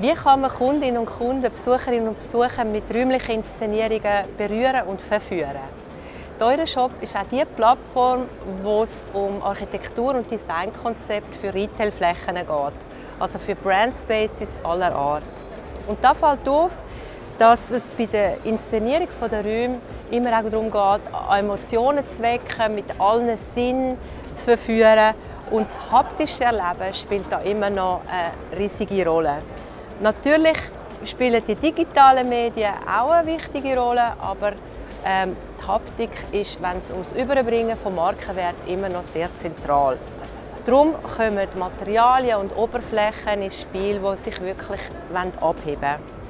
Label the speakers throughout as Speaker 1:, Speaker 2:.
Speaker 1: Wie kann man Kundinnen und Kunden, Besucherinnen und Besucher mit räumlichen Inszenierungen berühren und verführen? Der Shop ist auch die Plattform, wo es um Architektur- und Designkonzepte für Retailflächen geht, also für Brandspaces aller Art. Und da fällt auf, dass es bei der Inszenierung der Räume immer auch darum geht, Emotionen zu wecken, mit allen Sinnen zu verführen. Und das haptische Erleben spielt da immer noch eine riesige Rolle. Natürlich spielen die digitalen Medien auch eine wichtige Rolle, aber ähm, die Haptik ist, wenn es ums Überbringen von Markenwert immer noch sehr zentral. Darum kommen Materialien und Oberflächen ins Spiel, die sich wirklich abheben wollen.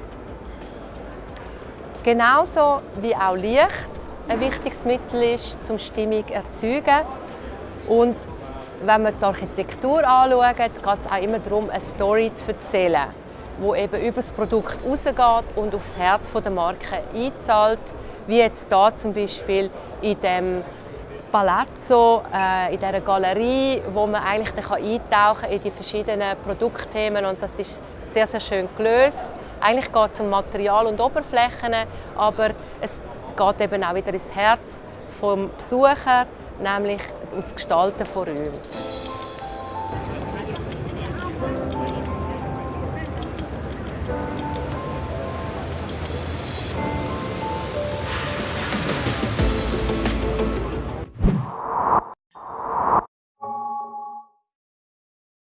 Speaker 1: Genauso wie auch Licht ein wichtiges Mittel ist, um Stimmung zu erzeugen. Und wenn wir die Architektur anschauen, geht es auch immer darum, eine Story zu erzählen wo eben über das Produkt rausgeht und aufs Herz der Marke einzahlt, wie jetzt hier zum Beispiel in dem Palazzo, äh, in dieser Galerie, wo man eigentlich dann eintauchen kann in die verschiedenen Produktthemen und das ist sehr, sehr schön gelöst. Eigentlich geht es um Material und Oberflächen, aber es geht eben auch wieder ins Herz des Besucher, nämlich ums Gestalten von Räumen.